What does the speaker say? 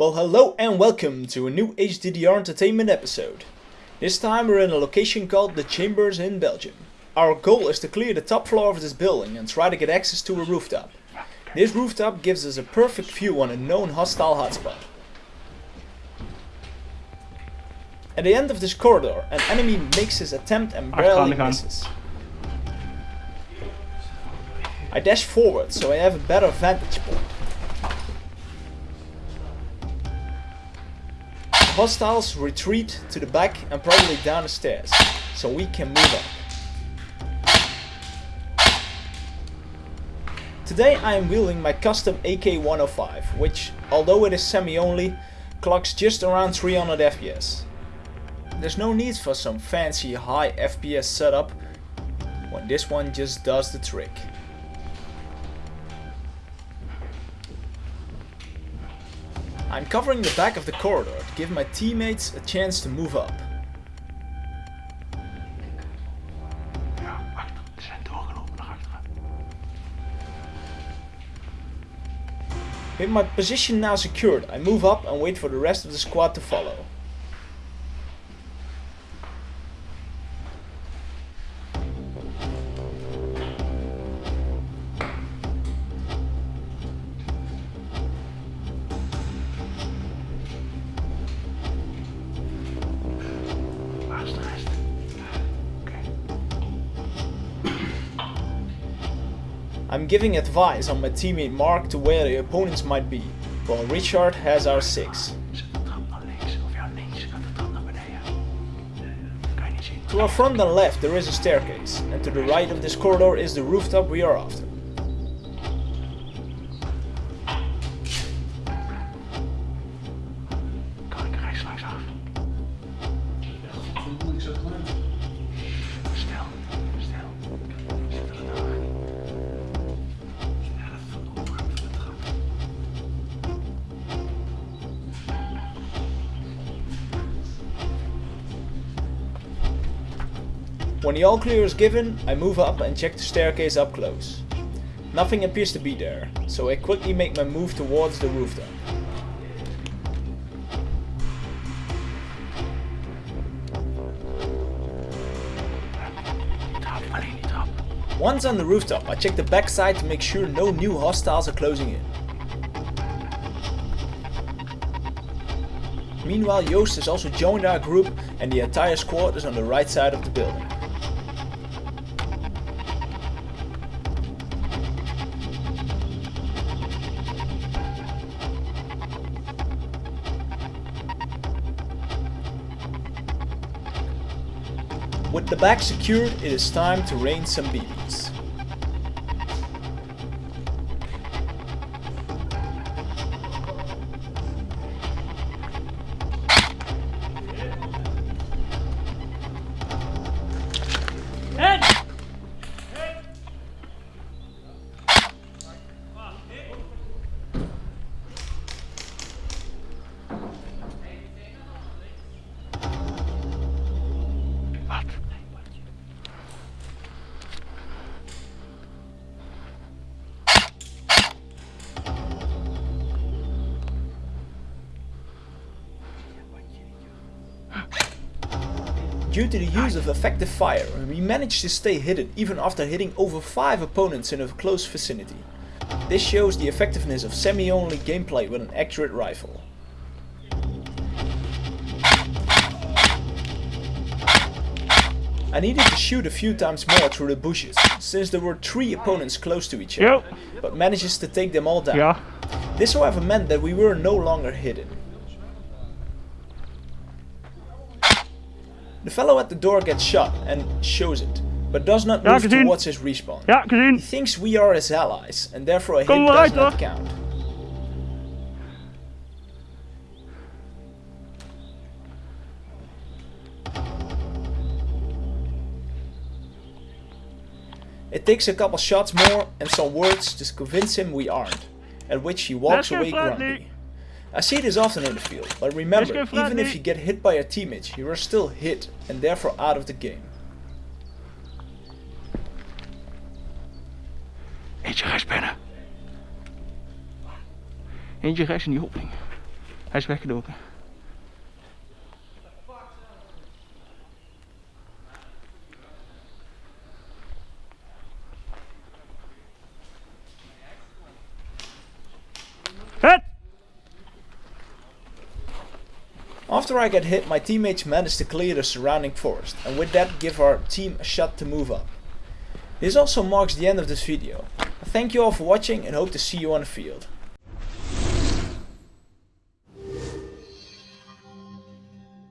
Well hello and welcome to a new HDDR Entertainment episode. This time we're in a location called The Chambers in Belgium. Our goal is to clear the top floor of this building and try to get access to a rooftop. This rooftop gives us a perfect view on a known hostile hotspot. At the end of this corridor, an enemy makes his attempt and barely misses. I dash forward so I have a better vantage point. Hostiles retreat to the back and probably down the stairs, so we can move up. Today I am wielding my custom AK-105, which, although it is semi-only, clocks just around 300 FPS. There's no need for some fancy high FPS setup, when this one just does the trick. I'm covering the back of the corridor to give my teammates a chance to move up. With my position now secured, I move up and wait for the rest of the squad to follow. I'm giving advice on my teammate Mark to where the opponents might be, while Richard has our 6. Zet de trap naar links. Of ja, links gaat de trap naar beneden. Kan je niet zien. To our front and left there is a staircase, and to the right of this corridor is the rooftop we are after. When the all clear is given, I move up and check the staircase up close. Nothing appears to be there, so I quickly make my move towards the rooftop. Once on the rooftop, I check the backside to make sure no new hostiles are closing in. Meanwhile, Joost has also joined our group and the entire squad is on the right side of the building. With the back secured, it is time to rain some BBs. Due to the use of effective fire, we managed to stay hidden even after hitting over 5 opponents in a close vicinity. This shows the effectiveness of semi-only gameplay with an accurate rifle. I needed to shoot a few times more through the bushes, since there were 3 opponents close to each other, Yo. but manages to take them all down. Ja. This however meant that we were no longer hidden. The fellow at the door gets shot and shows it, but does not Ja, move gezien. towards his respawn. Ja, He thinks we are his allies, and therefore a hit does not hoor. count. It takes a couple shots more and some words to convince him we aren't, at which he walks Let's away grumpy. I see this often in the field, but remember, even if you get hit by a teammate, you are still hit and therefore out of the game. Eentje rechts binnen. Eentje rechts in die opening. Hij is weggedoken. After I get hit, my teammates manage to clear the surrounding forest, and with that give our team a shot to move up. This also marks the end of this video. Thank you all for watching and hope to see you on the field.